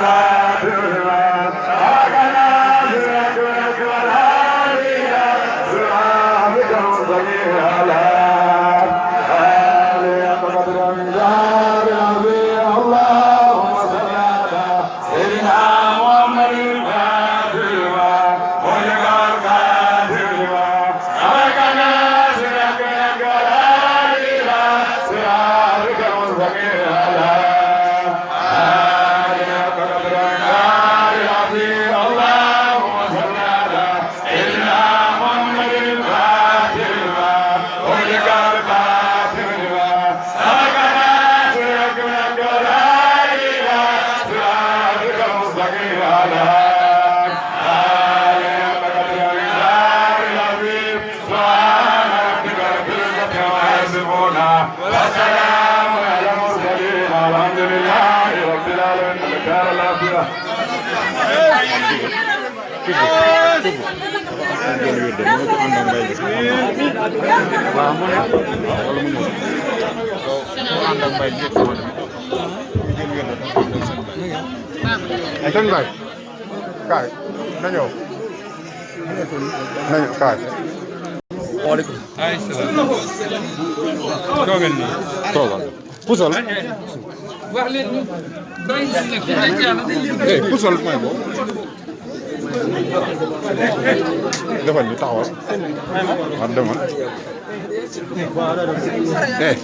Bye. وسلام على المرسلين والحمد لله رب العالمين الدار الآخرة Anh vậy? Cải, nó nhiều. Nó nhiều cải. وعليكم السلام توغلني توغل بوصل ايه بوصل المهم defal ni taxawal waaw demal eh